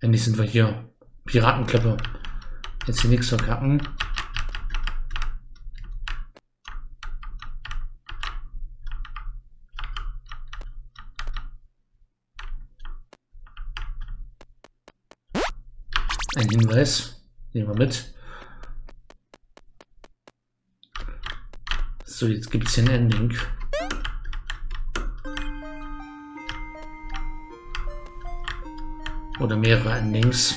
Endlich sind wir hier. Piratenklippe. Jetzt hier nichts verkacken. Ein Hinweis. Nehmen wir mit. So, jetzt gibt es hier ein Ending. Oder mehrere Endings.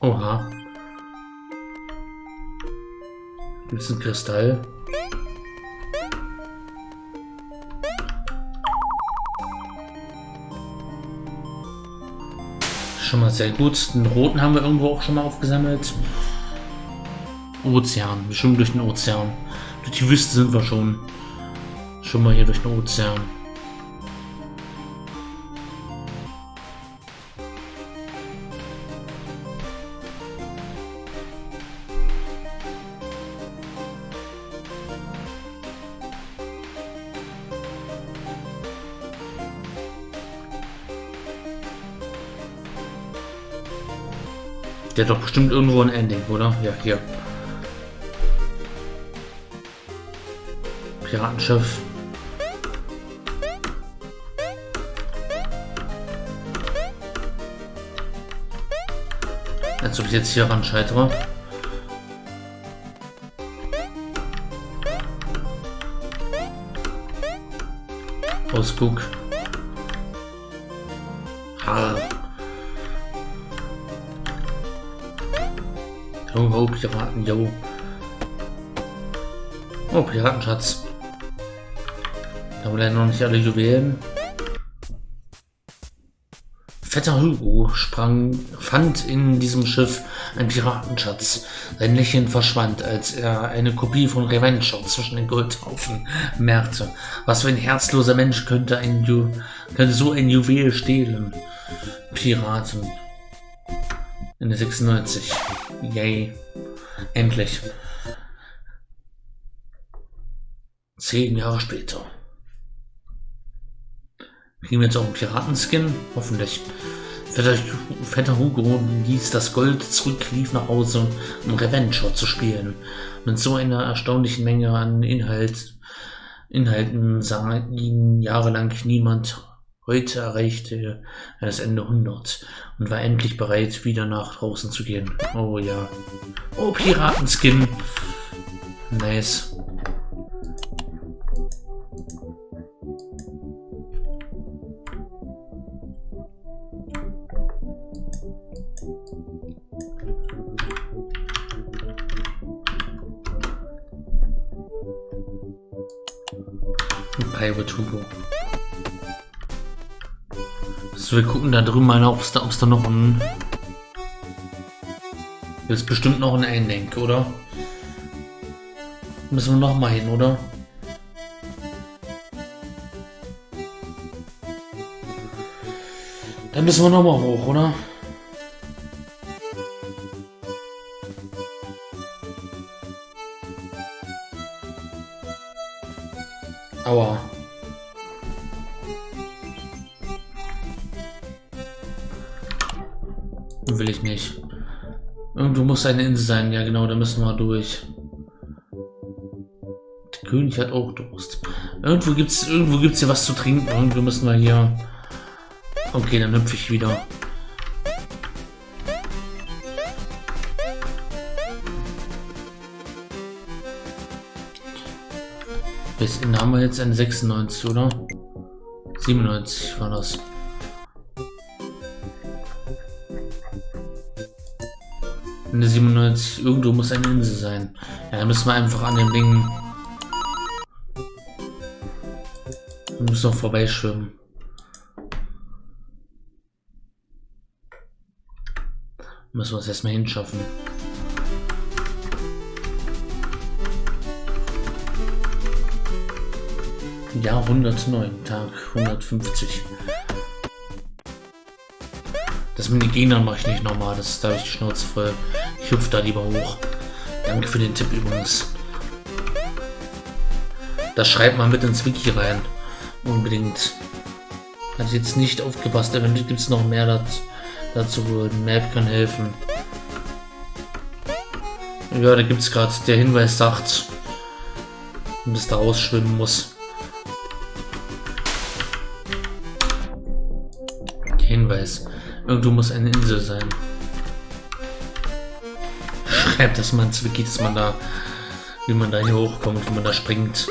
Oha. Gibt es einen Kristall? Schon mal sehr gut. Den roten haben wir irgendwo auch schon mal aufgesammelt. Ozean. Wir schwimmen durch den Ozean. Durch die Wüste sind wir schon. Schon mal hier durch den Ozean. Der hat doch bestimmt irgendwo ein Ending, oder? Ja, hier. Piratenschiff. Als ob ich jetzt hier ran scheitere. Ausguck. Ha. Oh, oh, Piraten, yo. Oh, Piratenschatz. Da haben wir noch nicht alle Juwelen. Vetter Hugo sprang, fand in diesem Schiff einen Piratenschatz. Sein Lächeln verschwand, als er eine Kopie von Revenge zwischen den Goldhaufen merkte. Was für ein herzloser Mensch könnte, ein Ju könnte so ein Juwel stehlen? Piraten. Ende 96. Yay. Endlich. Zehn Jahre später. Kriegen wir jetzt auch einen Piratenskin? Hoffentlich. Vetter, Vetter Hugo ließ das Gold zurück, lief nach Hause, um Reventure zu spielen. Mit so einer erstaunlichen Menge an Inhalt, Inhalten sah ihn jahrelang niemand. Heute erreichte er das Ende 100 und war endlich bereit, wieder nach draußen zu gehen. Oh ja. Oh, Piratenskin. Nice. Pirate Hugo. Wir gucken da drüben mal, ob es da, da noch ein... Ist bestimmt noch ein Ending, oder? Müssen wir noch mal hin, oder? Dann müssen wir noch mal hoch, oder? Aua. Will ich nicht. Irgendwo muss eine Insel sein. Ja, genau, da müssen wir durch. Der König hat auch Durst. Irgendwo gibt's, irgendwo gibt's hier was zu trinken. Irgendwo müssen wir hier. Okay, dann hüpfe ich wieder. Bis in haben wir jetzt eine 96, oder? 97 war das. Eine 97. Irgendwo muss eine Insel sein. Ja, dann müssen wir einfach an dem Ding... Wir müssen noch vorbeischwimmen. Müssen wir es erstmal hinschaffen. Jahr 109, Tag 150. Das mit den Gegnern mache ich nicht nochmal, das ist da ich die Schnauze voll. Ich hüpfe da lieber hoch. Danke für den Tipp übrigens. Das schreibt mal mit ins Wiki rein. Unbedingt. Hat jetzt nicht aufgepasst, eventuell gibt es noch mehr dazu, dazu, Map kann helfen. Ja, da gibt es gerade, der Hinweis sagt, dass da rausschwimmen muss. Hinweis. Irgendwo muss eine Insel sein. Schreibt das mal ins Wiki, dass man da, wie man da hier hochkommt, wie man da springt.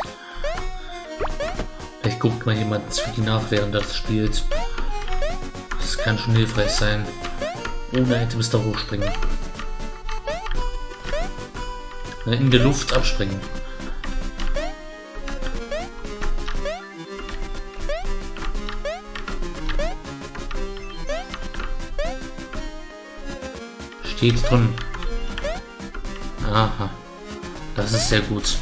Vielleicht guckt mal jemand ins Wiki nach, während das spielt. Das kann schon hilfreich sein. Ohne Items da hochspringen. In der Luft abspringen. Steht drin. Aha. Das ist sehr gut.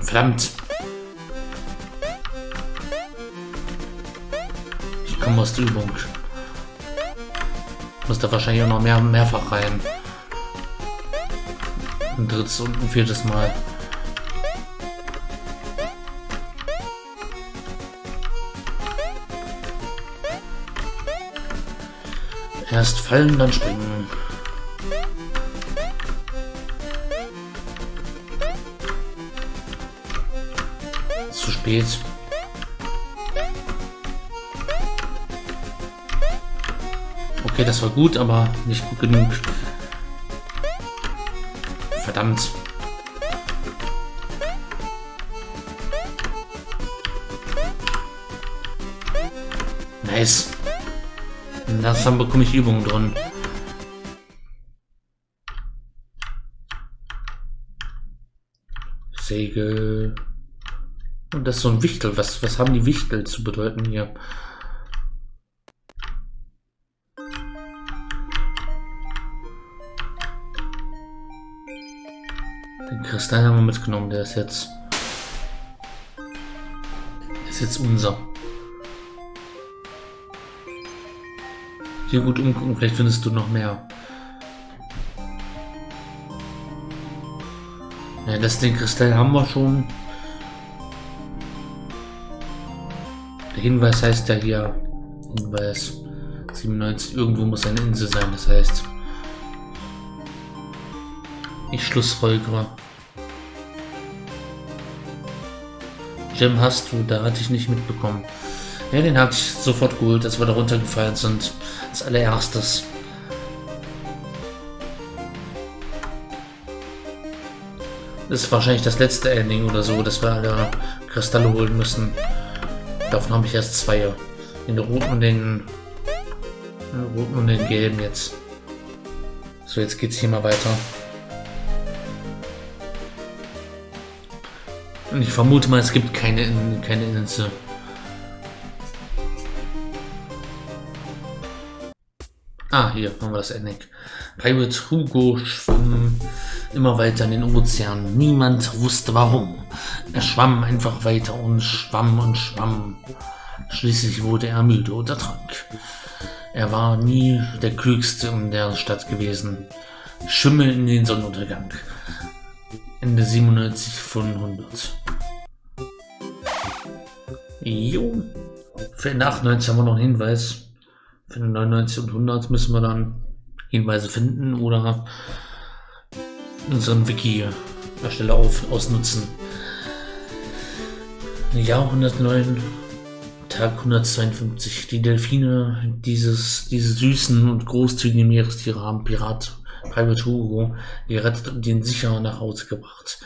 Verdammt. Ich komme aus der Übung. Muss da wahrscheinlich auch noch mehr, mehrfach rein. Ein drittes und ein viertes Mal. Erst fallen, dann springen. Zu spät. Okay, das war gut, aber nicht gut genug. Verdammt. Nice. Langsam bekomme ich Übungen drin. Segel. Und das ist so ein Wichtel. Was, was haben die Wichtel zu bedeuten hier? Den Kristall haben wir mitgenommen. Der ist jetzt... Ist jetzt unser. Hier gut umgucken, vielleicht findest du noch mehr. Ja, das den Kristall haben wir schon. Der Hinweis heißt ja hier, Hinweis 97, irgendwo muss eine Insel sein, das heißt, ich schlussfolgere. Gem hast du, da hatte ich nicht mitbekommen. Ja, den hatte ich sofort geholt, als wir da runtergefallen sind. Als allererstes. Das ist wahrscheinlich das letzte Ending oder so, dass wir alle Kristalle holen müssen. Davon habe ich erst zwei. Den roten und den, den roten und den gelben jetzt. So, jetzt geht's hier mal weiter. Und ich vermute mal, es gibt keine, keine Insel. Ah, hier haben wir das Endeck. Pirate Hugo schwamm immer weiter in den Ozean. Niemand wusste warum. Er schwamm einfach weiter und schwamm und schwamm. Schließlich wurde er müde und ertrank. Er war nie der Klügste in der Stadt gewesen. Schimmel in den Sonnenuntergang. Ende 97 von 100. Jo. Für 98 haben wir noch einen Hinweis. Für 99 und 100 müssen wir dann Hinweise finden oder unseren Wiki Stelle auf, ausnutzen. Jahr 109, Tag 152. Die Delfine, dieses, diese süßen und großzügigen Meerestiere haben Pirat Private Hugo gerettet und ihn sicher nach Hause gebracht.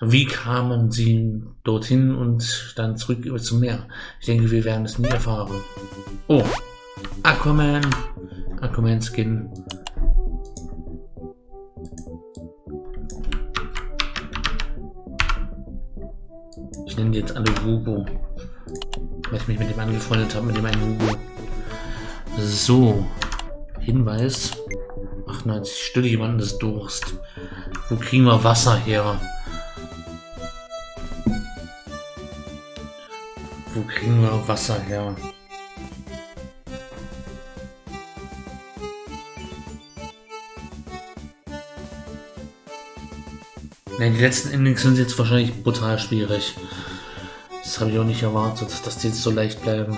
Wie kamen sie dorthin und dann zurück über zum Meer? Ich denke, wir werden es nie erfahren. Oh, Aquaman. Aquaman Skin. Ich nenne jetzt alle Hugo. Weil ich mich mit dem angefreundet habe, mit dem einen Hugo. So. Hinweis. 98. Stille jemanden des Durst. Wo kriegen wir Wasser her? Wo kriegen wir Wasser her? Ja, die letzten Endings sind jetzt wahrscheinlich brutal schwierig. Das habe ich auch nicht erwartet, dass die jetzt so leicht bleiben.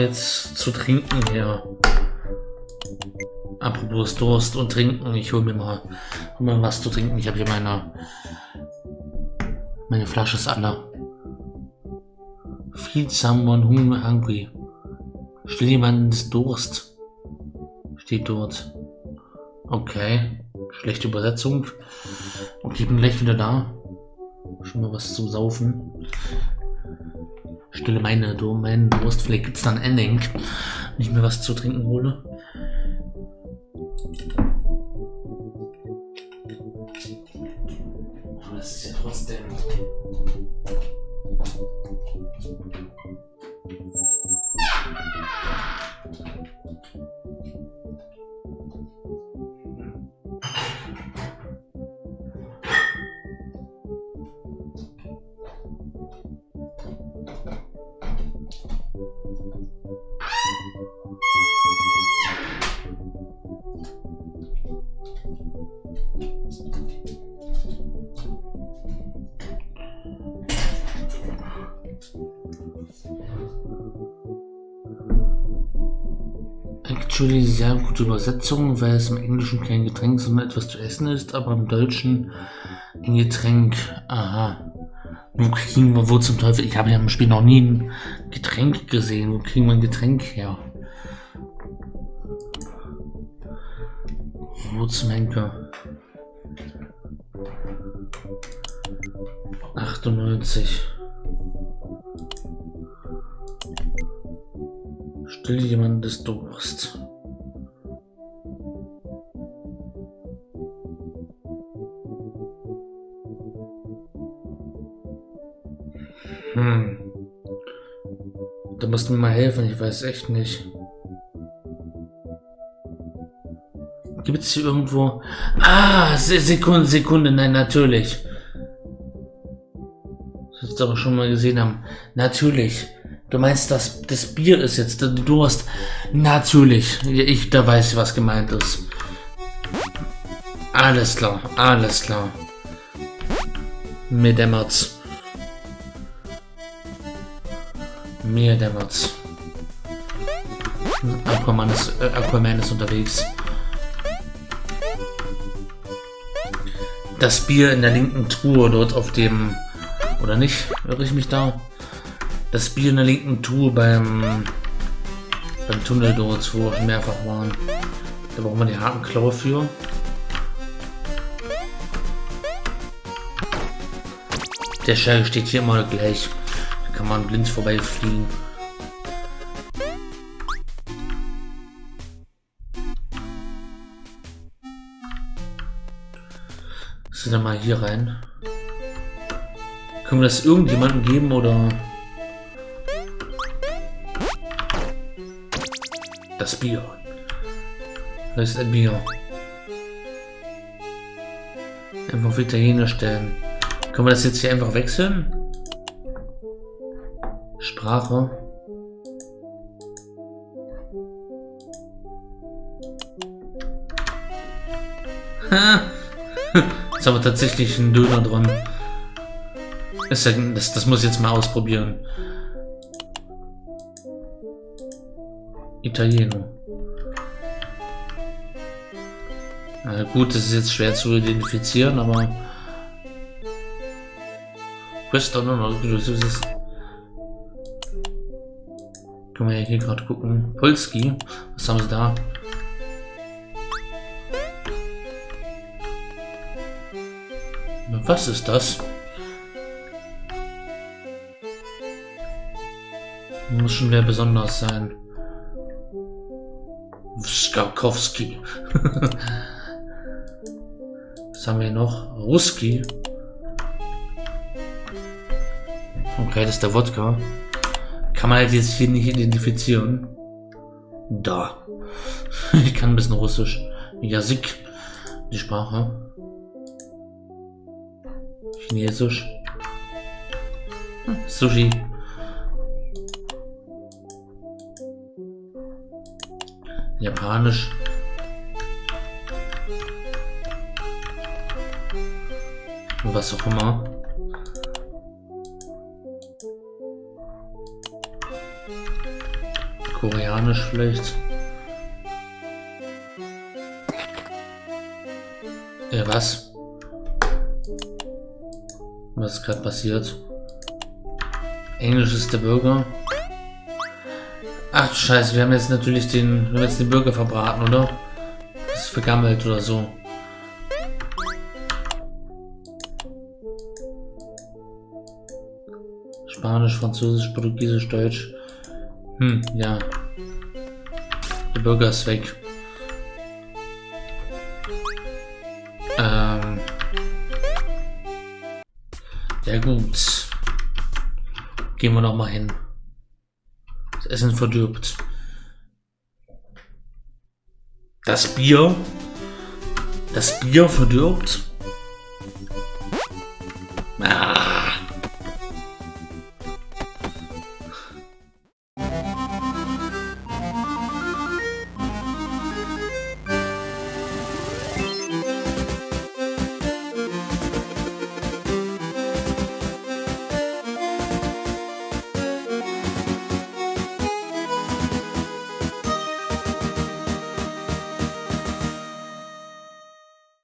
Wir jetzt zu trinken her? Apropos Durst und Trinken, ich hole mir mal, hol mir was zu trinken. Ich habe hier meine, meine Flasche ist alle. Feed someone hungry. Still jemandes Durst. Steht dort. Okay. Schlechte Übersetzung. Okay, ich bin gleich wieder da. Schon mal was zum Saufen. Stille meine, Durst. Vielleicht gibt es dann Ending. Wenn ich mir was zu trinken hole. Aber das ist ja trotzdem. Actually sehr gute Übersetzung, weil es im Englischen kein Getränk, sondern etwas zu essen ist, aber im Deutschen ein Getränk. Aha. Wo kriegen wir, wo zum Teufel? Ich habe ja im Spiel noch nie ein Getränk gesehen. Wo kriegen wir ein Getränk her? Wo zum Henker? 98. Still jemandes Durst. Hm. Da musst du mir mal helfen, ich weiß echt nicht. Gibt es hier irgendwo... Ah, Sekunde, Sekunde, nein, natürlich. Das wir aber schon mal gesehen haben. Natürlich. Du meinst, das, das Bier ist jetzt der Durst. Natürlich. Ich, da weiß ich, was gemeint ist. Alles klar, alles klar. Mir dämmert's. Mir dämmert's. Aquaman ist, äh, Aquaman ist unterwegs. Das Bier in der linken Truhe dort auf dem... Oder nicht? Irre ich mich da? das Bier in der linken Tour beim, beim Tunnel dort, wo wir mehrfach waren. Da brauchen wir die Hakenklaue für. Der Schall steht hier immer gleich. Kann man blind vorbeifliegen. Sind wir mal hier rein? Können wir das irgendjemandem geben oder... Das Bier. Das ist ein Bier. Einfach wieder hinstellen. Können wir das jetzt hier einfach wechseln? Sprache. Haben wir tatsächlich einen Döner dran. Das, das muss ich jetzt mal ausprobieren. Italieno. Na gut, das ist jetzt schwer zu identifizieren, aber... Questo no, no, das ist... Können wir ja hier gerade gucken. Polski, was haben sie da? Was ist das? Muss schon mehr besonders sein. Skakowski. Was haben wir noch? Ruski. Das ist der Wodka. Kann man halt jetzt hier nicht identifizieren. Da. Ich kann ein bisschen Russisch. Jasik. Die Sprache. Chinesisch. Hm, Sushi. Japanisch. Was auch immer. Koreanisch vielleicht. Ja, was? Was ist gerade passiert? Englisch ist der Bürger. Ach scheiße, wir haben jetzt natürlich den, wir haben jetzt den Bürger verbraten, oder? Das ist vergammelt oder so. Spanisch, Französisch, Portugiesisch, Deutsch. Hm, ja. Der Bürger ist weg. Ähm. Ja gut. Gehen wir nochmal hin. Das Essen verdirbt. Das Bier. Das Bier verdirbt. Ah.